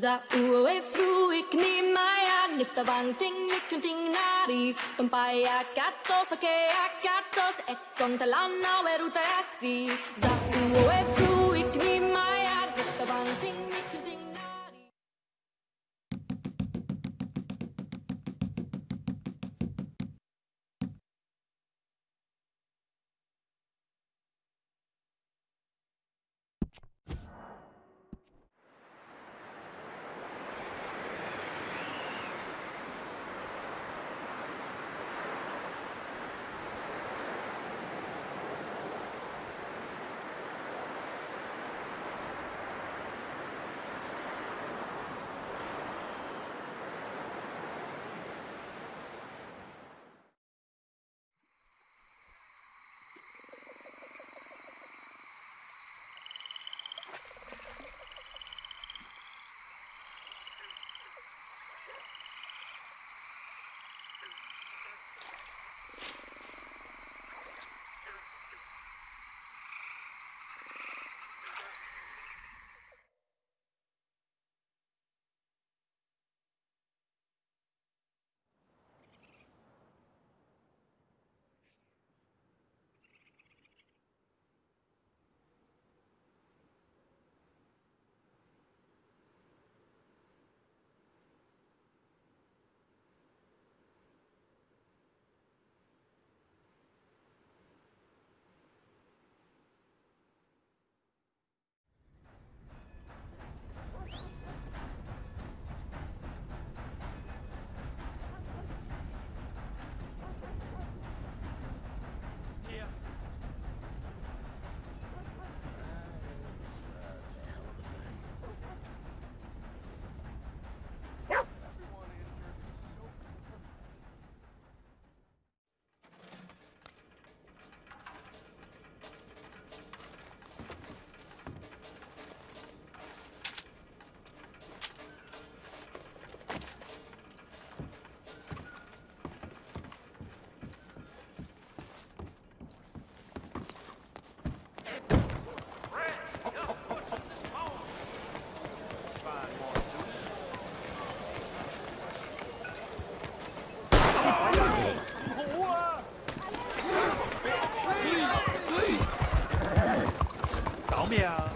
Za uwe fru ikni maya nifta vanting nikunting nari Tumpaya katos akea katos et kontalana weruta yasi Za uwe fru ikni maya nifta vanting 秒。